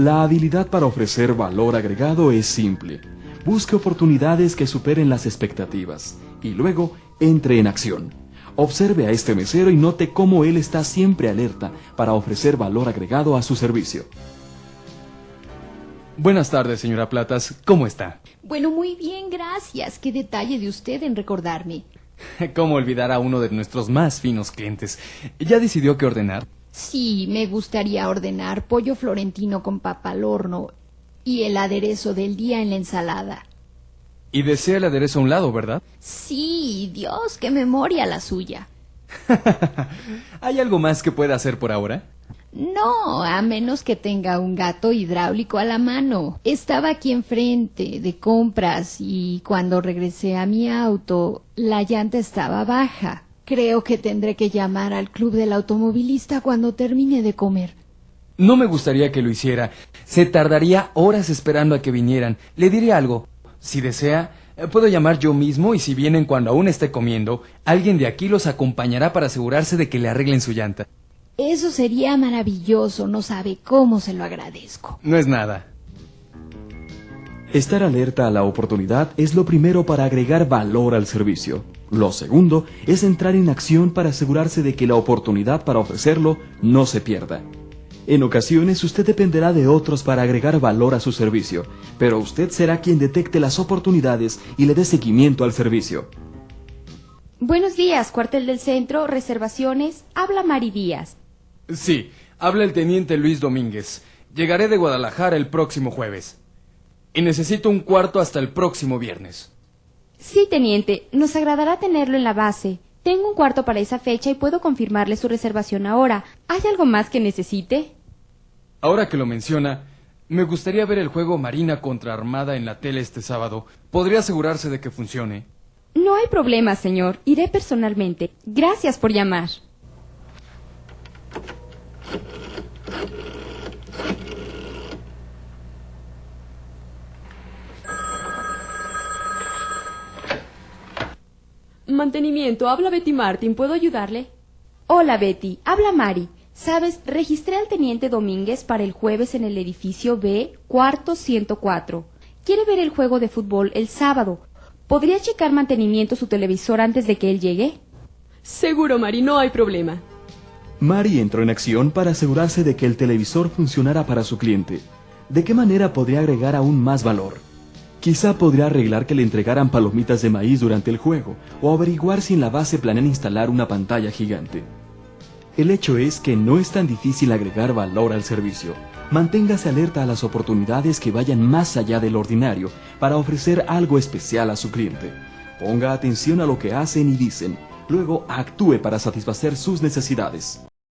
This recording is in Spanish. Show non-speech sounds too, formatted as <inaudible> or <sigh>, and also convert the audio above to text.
La habilidad para ofrecer valor agregado es simple. Busque oportunidades que superen las expectativas y luego entre en acción. Observe a este mesero y note cómo él está siempre alerta para ofrecer valor agregado a su servicio. Buenas tardes, señora Platas. ¿Cómo está? Bueno, muy bien, gracias. Qué detalle de usted en recordarme. <laughs> ¿Cómo olvidar a uno de nuestros más finos clientes? ¿Ya decidió qué ordenar? Sí, me gustaría ordenar pollo florentino con papa al horno y el aderezo del día en la ensalada. Y desea el aderezo a un lado, ¿verdad? Sí, Dios, qué memoria la suya. <laughs> ¿Hay algo más que pueda hacer por ahora? No, a menos que tenga un gato hidráulico a la mano. Estaba aquí enfrente de compras y cuando regresé a mi auto, la llanta estaba baja. Creo que tendré que llamar al club del automovilista cuando termine de comer. No me gustaría que lo hiciera. Se tardaría horas esperando a que vinieran. Le diré algo. Si desea, eh, puedo llamar yo mismo y si vienen cuando aún esté comiendo, alguien de aquí los acompañará para asegurarse de que le arreglen su llanta. Eso sería maravilloso, no sabe cómo se lo agradezco. No es nada. Estar alerta a la oportunidad es lo primero para agregar valor al servicio. Lo segundo es entrar en acción para asegurarse de que la oportunidad para ofrecerlo no se pierda. En ocasiones usted dependerá de otros para agregar valor a su servicio, pero usted será quien detecte las oportunidades y le dé seguimiento al servicio. Buenos días, cuartel del centro, reservaciones. Habla Mari Díaz. Sí, habla el teniente Luis Domínguez. Llegaré de Guadalajara el próximo jueves. Y necesito un cuarto hasta el próximo viernes. Sí, teniente, nos agradará tenerlo en la base. Tengo un cuarto para esa fecha y puedo confirmarle su reservación ahora. ¿Hay algo más que necesite? Ahora que lo menciona, me gustaría ver el juego Marina contra Armada en la tele este sábado. ¿Podría asegurarse de que funcione? No hay problema, señor. Iré personalmente. Gracias por llamar. Mantenimiento, habla Betty Martin. ¿Puedo ayudarle? Hola, Betty. Habla Mari. Sabes, registré al teniente Domínguez para el jueves en el edificio B, cuarto 104. Quiere ver el juego de fútbol el sábado. ¿Podría checar mantenimiento su televisor antes de que él llegue? Seguro, Mari, no hay problema. Mari entró en acción para asegurarse de que el televisor funcionara para su cliente. ¿De qué manera podría agregar aún más valor? Quizá podría arreglar que le entregaran palomitas de maíz durante el juego o averiguar si en la base planean instalar una pantalla gigante. El hecho es que no es tan difícil agregar valor al servicio. Manténgase alerta a las oportunidades que vayan más allá del ordinario para ofrecer algo especial a su cliente. Ponga atención a lo que hacen y dicen, luego actúe para satisfacer sus necesidades.